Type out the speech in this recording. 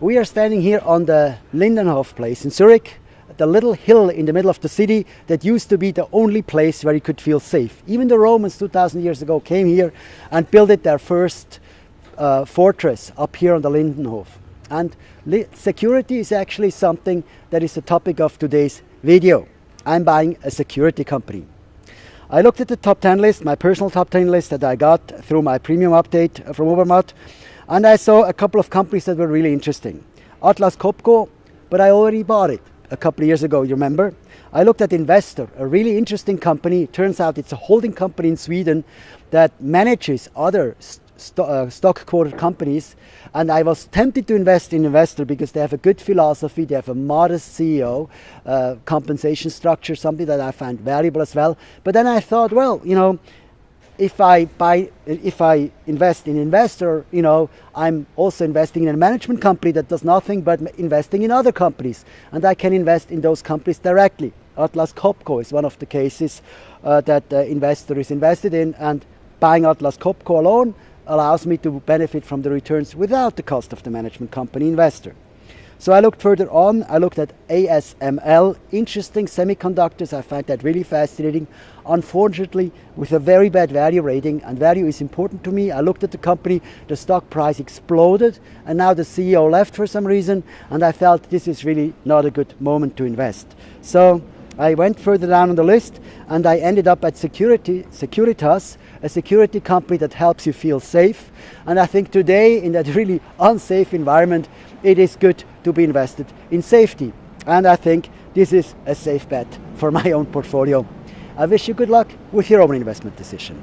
We are standing here on the Lindenhof place in Zurich, the little hill in the middle of the city that used to be the only place where you could feel safe. Even the Romans 2000 years ago came here and built their first uh, fortress up here on the Lindenhof. And security is actually something that is the topic of today's video. I'm buying a security company. I looked at the top 10 list, my personal top 10 list that I got through my premium update from Obermatt, and I saw a couple of companies that were really interesting. Atlas Copco, but I already bought it a couple of years ago, you remember? I looked at Investor, a really interesting company. Turns out it's a holding company in Sweden that manages other st uh, stock quoted companies and I was tempted to invest in Investor because they have a good philosophy, they have a modest CEO, uh, compensation structure, something that I find valuable as well. But then I thought, well, you know, if I buy, if I invest in Investor, you know, I'm also investing in a management company that does nothing but investing in other companies. And I can invest in those companies directly. Atlas Copco is one of the cases uh, that the investor is invested in and buying Atlas Copco alone allows me to benefit from the returns without the cost of the management company investor. So I looked further on, I looked at ASML, interesting semiconductors, I find that really fascinating. Unfortunately, with a very bad value rating, and value is important to me, I looked at the company, the stock price exploded, and now the CEO left for some reason, and I felt this is really not a good moment to invest. So I went further down on the list, and I ended up at Security, Securitas, a security company that helps you feel safe. And I think today in that really unsafe environment, it is good to be invested in safety. And I think this is a safe bet for my own portfolio. I wish you good luck with your own investment decision.